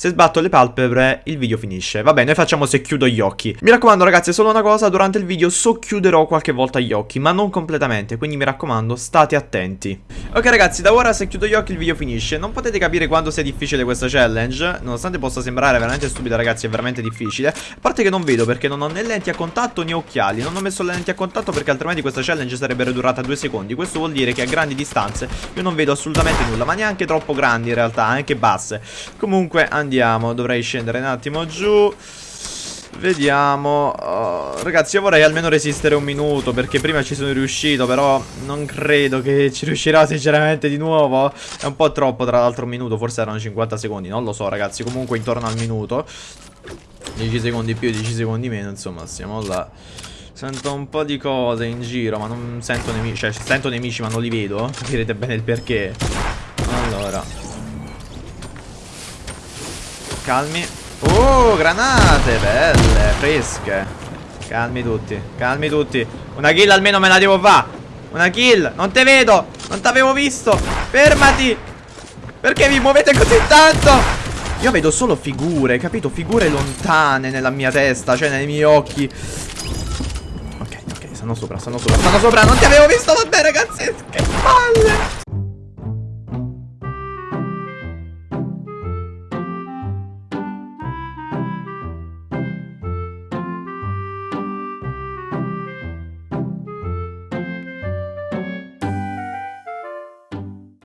Se sbatto le palpebre il video finisce. Vabbè noi facciamo se chiudo gli occhi. Mi raccomando ragazzi solo una cosa Durante il video socchiuderò qualche volta gli occhi Ma non completamente Quindi mi raccomando state attenti. Ok ragazzi da ora se chiudo gli occhi il video finisce. Non potete capire quanto sia difficile questa challenge. Nonostante possa sembrare veramente stupida ragazzi È veramente difficile. A parte che non vedo perché non ho né lenti a contatto né occhiali. Non ho messo le lenti a contatto perché altrimenti questa challenge sarebbe durata due secondi. Questo vuol dire che a grandi distanze io non vedo assolutamente nulla Ma neanche troppo grandi in realtà Anche basse. Comunque andiamo andiamo Dovrei scendere un attimo giù. Vediamo. Oh, Ragazzi io vorrei almeno resistere un minuto Perché prima ci sono riuscito Però non credo che ci riuscirò sinceramente di nuovo. È un po' troppo tra l'altro un minuto Forse erano 50 secondi Non lo so ragazzi. Comunque intorno al minuto 10 secondi più 10 secondi meno Insomma siamo là. Sento un po' di cose in giro Ma non sento nemici Cioè sento nemici ma non li vedo. Capirete bene il perché. Allora Calmi. Oh, granate, belle, fresche. Calmi tutti, calmi tutti. Una kill almeno me la devo fare. Una kill, non te vedo Non t'avevo visto. Fermati. Perché vi muovete così tanto? Io vedo solo figure, capito? Figure lontane nella mia testa Cioè nei miei occhi. Ok, ok, stanno sopra, stanno sopra Stanno sopra, non ti avevo visto Vabbè ragazzi, che palle